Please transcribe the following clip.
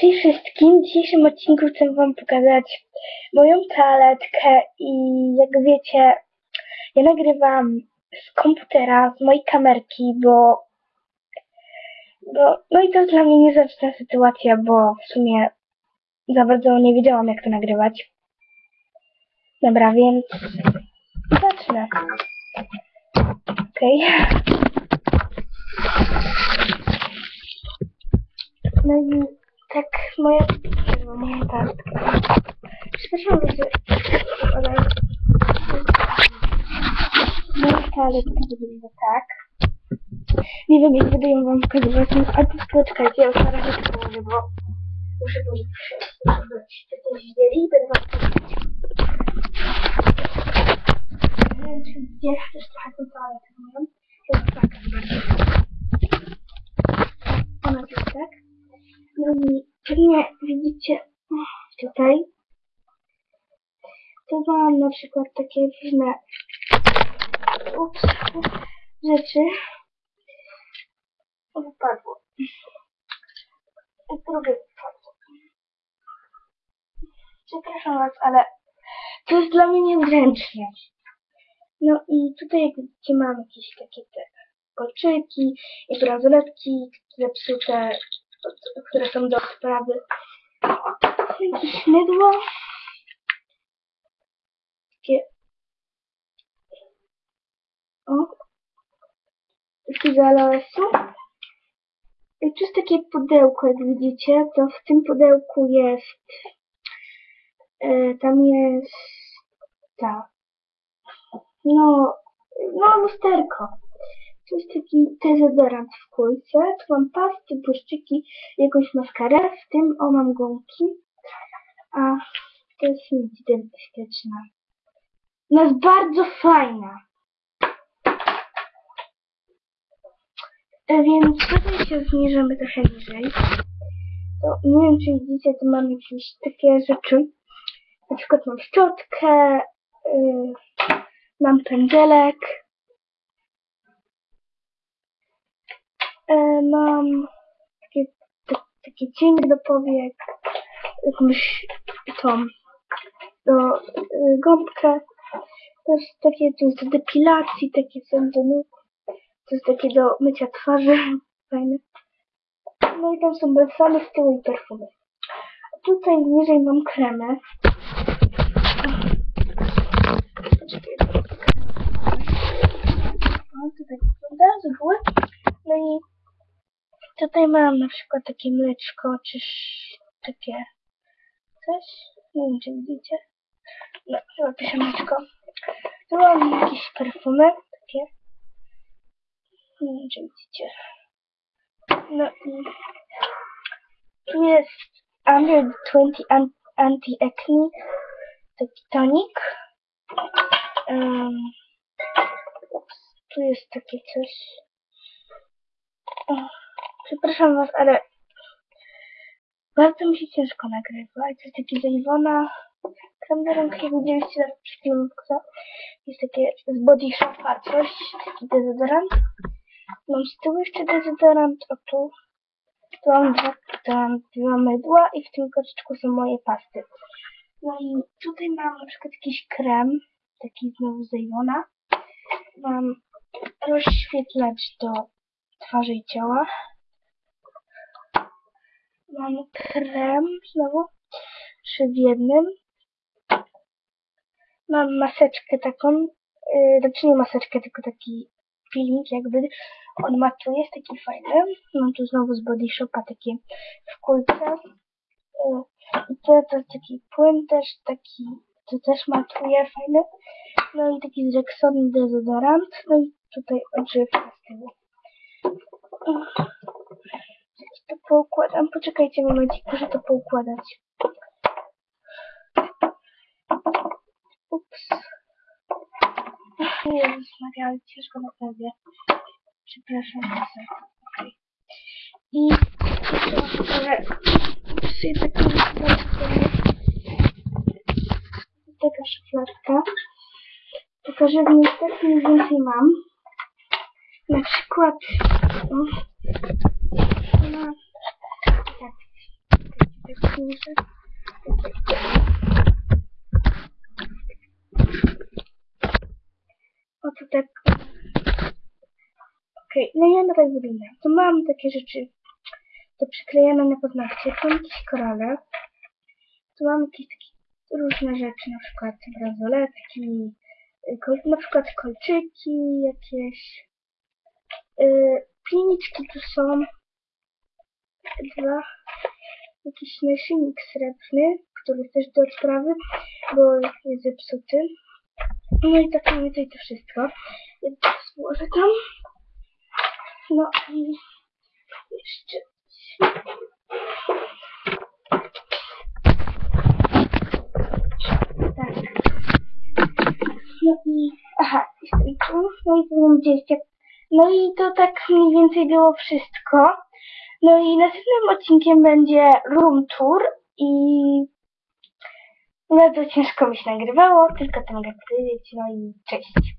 Cześć wszystkim, w dzisiejszym odcinku chcę wam pokazać moją toaletkę i jak wiecie, ja nagrywam z komputera, z mojej kamerki, bo, bo no i to dla mnie niezręczna sytuacja, bo w sumie za bardzo nie wiedziałam jak to nagrywać. Dobra, więc zacznę. Okej. No i tak moja, moja tastka. Przepraszam, że ale moja toaletka wygląda tak. Nie wiem, jak będę ją wam pokazywać, no, ale poczekajcie, ja już na razie to położę, bo muszę to zrobić. To źle i będę wam pokazywać. Nie wiem, czy widzisz też trochę tą toaletę moją. To jest taka bardzo. Ona jest tak. No i pewnie widzicie tutaj, to mam na przykład takie różne ups, rzeczy. Wypadło. Drugie wypadło. Przepraszam was, ale to jest dla mnie niezręcznie. No i tutaj jak widzicie mam jakieś takie te kolczyki i bransoletki zepsute, które są do odprawy. Jakieś mydło. Takie... O. Takie z aloesu. I tu jest takie pudełko, jak widzicie, to w tym pudełku jest e, tam jest ta no, no lusterko. To jest taki dezodorant w kulce. Tu mam pasty, błyszczyki, jakąś maskarę. W tym o mam gąbki. A to jest nic dentystyczna. No jest bardzo fajna. Więc tutaj się zniżymy trochę niżej. To nie wiem, czy widzicie, tu mam jakieś takie rzeczy. Na przykład mam szczotkę, yy, mam pędzelek, mam takie, t- takie cienie do powiek, jakąś tą do y, gąbkę, takie to jest do depilacji, takie są do nóg, to jest takie do mycia twarzy, fajne. No i tam są balsamy z tyłu i perfumy. Tutaj niżej mam kremę. Poczekaj, o, to tak wygląda z góry. No i tutaj mam na przykład takie mleczko, czy sz- takie coś. Nie wiem, czy widzicie. No, chyba piszę mleczko. Tu mam jakieś perfumy, takie. Nie wiem, czy widzicie. No i tu jest Under 20 an- Anti-Acne, taki tonik. Um, tu jest takie coś. Przepraszam was, ale bardzo mi się ciężko nagrywa. To jest taki z Iwona. Jak widzieliście na to jest takie z Body Shopa coś, taki dezodorant. Mam z tyłu jeszcze dezodorant, o tu. Tu mam dwa, tu mam dwa mydła i w tym koczyczku są moje pasty. No i tutaj mam na przykład jakiś krem, taki znowu z. Mam rozświetlacz do twarzy i ciała. Mam krem znowu, trzy w jednym. Mam maseczkę taką, yy, znaczy nie maseczkę, tylko taki peeling jakby. On matuje, jest taki fajny. Mam tu znowu z Body Shopa takie w kulce. Yy, I to, to jest taki płyn też, taki, to też matuje, fajny. No i taki z Rexona dezodorant. No i tutaj odżywka z tyłu. Poukładam? Poczekajcie momencik, muszę to poukładać. Ups. Jezus Maria, ale ciężko naprawdę. Przepraszam bardzo. Okej. I pokażę sobie taką. Taka szufladka. Pokażę w niej tak mniej więcej mam. Na przykład o, duże. O to tak. Okej, no ja na tak wygląda. To mam takie rzeczy do przyklejania na paznokcie. Tu mam jakieś korale. Tu mam jakieś takie różne rzeczy, na przykład bransoletki, na przykład kolczyki jakieś. Yy, Pilniczki tu są. Dwa. Jakiś naszyjnik srebrny, który jest też do odprawy, bo jest zepsuty. No i tak mniej więcej to wszystko. To złożę tam. No i jeszcze tak. No i aha, i tu, no i tu widzieliście. No i to tak mniej więcej było wszystko. No i następnym odcinkiem będzie room tour i bardzo ciężko mi się nagrywało, tylko to mogę powiedzieć. No i cześć.